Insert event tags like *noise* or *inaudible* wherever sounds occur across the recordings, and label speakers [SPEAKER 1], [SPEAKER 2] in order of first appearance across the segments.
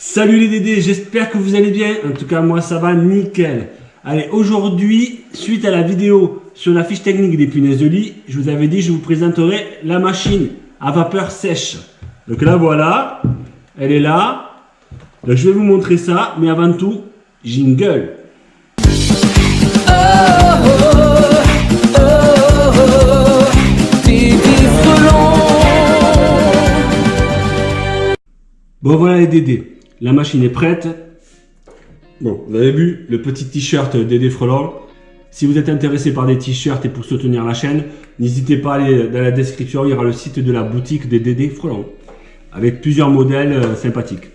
[SPEAKER 1] Salut les Dédés, j'espère que vous allez bien. En tout cas, moi ça va nickel. Allez, aujourd'hui, suite à la vidéo sur la fiche technique des punaises de lit, je vous avais dit je vous présenterai la machine à vapeur sèche. Donc là, voilà, elle est là. Donc je vais vous montrer ça, mais avant tout, jingle. Bon voilà les Dédés, la machine est prête. Bon, vous avez vu le petit t-shirt Dédé Frelon. Si vous êtes intéressé par des t-shirts et pour soutenir la chaîne, n'hésitez pas à aller dans la description, il y aura le site de la boutique des Dédé Frelon. Avec plusieurs modèles euh, sympathiques.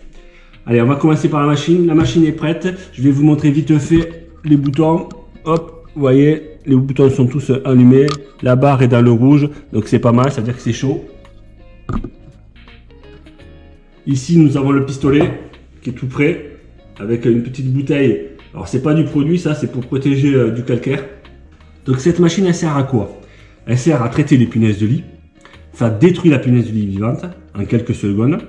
[SPEAKER 1] Allez, on va commencer par la machine. La machine est prête. Je vais vous montrer vite fait les boutons. Hop, vous voyez, les boutons sont tous allumés. La barre est dans le rouge, donc c'est pas mal, ça veut dire que c'est chaud. Ici, nous avons le pistolet qui est tout prêt avec une petite bouteille. Alors, c'est pas du produit, ça, c'est pour protéger euh, du calcaire. Donc, cette machine, elle sert à quoi? Elle sert à traiter les punaises de lit. Ça détruit la punaise de lit vivante en quelques secondes.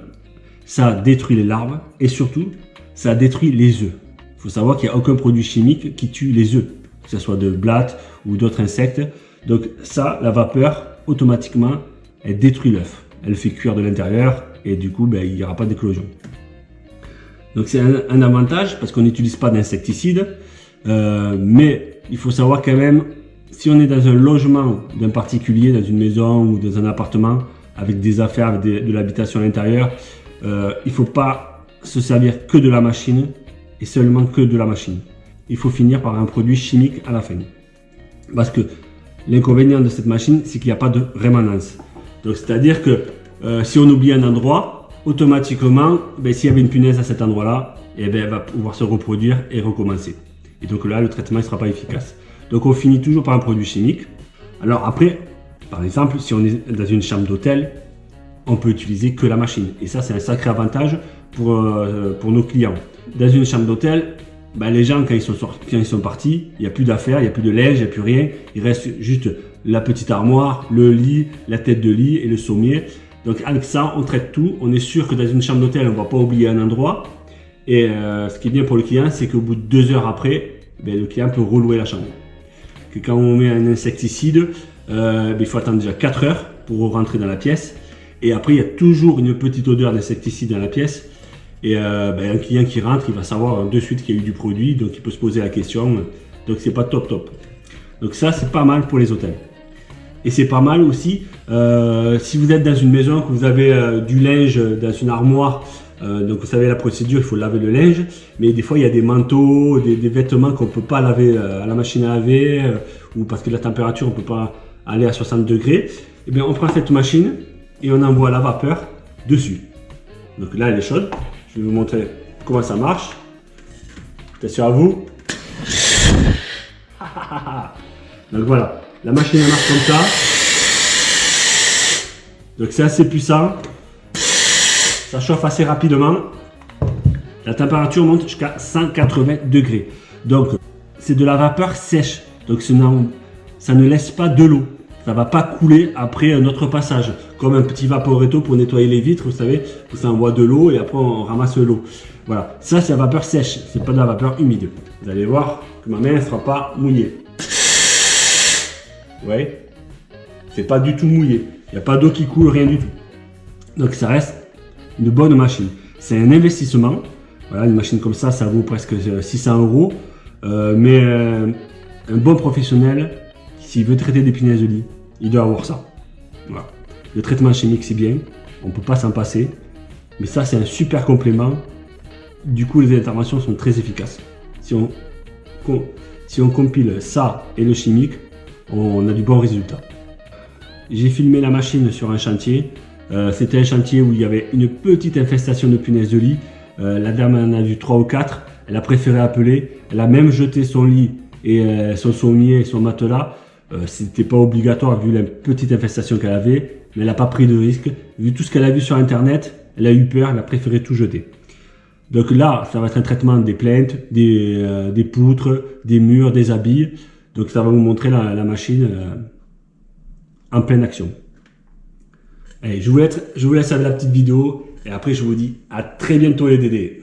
[SPEAKER 1] Ça détruit les larves et surtout, ça détruit les œufs. Il faut savoir qu'il n'y a aucun produit chimique qui tue les œufs, que ce soit de blattes ou d'autres insectes. Donc ça, la vapeur, automatiquement, elle détruit l'œuf. Elle fait cuire de l'intérieur, et du coup, ben, il n'y aura pas d'éclosion. Donc c'est un, avantage parce qu'on n'utilise pas d'insecticides, euh, mais il faut savoir quand même, si on est dans un logement d'un particulier, dans une maison ou dans un appartement, avec des affaires, avec de l'habitation à l'intérieur, euh, il ne faut pas se servir que de la machine et seulement que de la machine. Il faut finir par un produit chimique à la fin. Parce que l'inconvénient de cette machine, c'est qu'il n'y a pas de rémanence. Donc c'est-à-dire que euh, si on oublie un endroit, automatiquement, ben, s'il y avait une punaise à cet endroit-là, eh ben, elle va pouvoir se reproduire et recommencer. Et donc là, le traitement ne sera pas efficace. Donc on finit toujours par un produit chimique. Alors après, par exemple, si on est dans une chambre d'hôtel, on peut utiliser que la machine. Et ça, c'est un sacré avantage pour, euh, pour nos clients. Dans une chambre d'hôtel, ben, les gens, quand ils sont, sortis, quand ils sont partis, il n'y a plus d'affaires, il n'y a plus de linge, il n'y a plus rien. Il reste juste la petite armoire, le lit, la tête de lit et le sommier. Donc avec ça, on traite tout. On est sûr que dans une chambre d'hôtel, on ne va pas oublier un endroit. Et euh, ce qui est bien pour le client, c'est qu'au bout de deux heures après, ben, le client peut relouer la chambre. Que quand on met un insecticide, euh, ben, il faut attendre déjà 4 heures pour rentrer dans la pièce. Et après, il y a toujours une petite odeur d'insecticide dans la pièce. Et euh, ben, un client qui rentre, il va savoir de suite qu'il y a eu du produit, donc il peut se poser la question. Donc c'est pas top top. Donc ça, c'est pas mal pour les hôtels. Et c'est pas mal aussi, euh, si vous êtes dans une maison, que vous avez euh, du linge dans une armoire, euh, donc vous savez la procédure, il faut laver le linge, mais des fois il y a des manteaux, des, vêtements qu'on ne peut pas laver à la machine à laver, ou parce que la température, on ne peut pas aller à 60 degrés. Et eh bien on prend cette machine et on envoie la vapeur dessus. Donc là elle est chaude, je vais vous montrer comment ça marche. Attention à vous. *laughs* donc voilà, la machine marche comme ça. Donc c'est assez puissant. Ça chauffe assez rapidement. La température monte jusqu'à 180 degrés. Donc c'est de la vapeur sèche. Donc ça ne laisse pas de l'eau. Ça ne va pas couler après un autre passage. Comme un petit vaporetto pour nettoyer les vitres, vous savez, ça envoie de l'eau et après on ramasse l'eau. Voilà, ça c'est la vapeur sèche, c'est pas de la vapeur humide. Vous allez voir que ma main ne sera pas mouillée. Ouais. C'est pas du tout mouillé. Il n'y a pas d'eau qui coule, rien du tout. Donc ça reste une bonne machine. C'est un investissement. Voilà, une machine comme ça, ça vaut presque 600 euros. Euh, mais euh, un bon professionnel, s'il veut traiter des punaises de lit, il doit avoir ça. Voilà. Le traitement chimique, c'est bien. On ne peut pas s'en passer. Mais ça, c'est un super complément. Du coup, les interventions sont très efficaces. Si on compile ça et le chimique, on a du bon résultat. J'ai filmé la machine sur un chantier. Euh, c'était un chantier où il y avait une petite infestation de punaises de lit. Euh, la dame en a vu 3 ou 4. Elle a préféré appeler. Elle a même jeté son lit et euh, son sommier et son matelas. C'était pas obligatoire vu la petite infestation qu'elle avait. Mais elle n'a pas pris de risque. Vu tout ce qu'elle a vu sur internet, elle a eu peur. Elle a préféré tout jeter. Donc là, ça va être un traitement des plaintes, des, des poutres, des murs, des habits. Donc ça va vous montrer la, machine euh, en pleine action. Allez, je vous, laisse, je vous laisse avec la petite vidéo Et après, je vous dis à très bientôt les Dédés.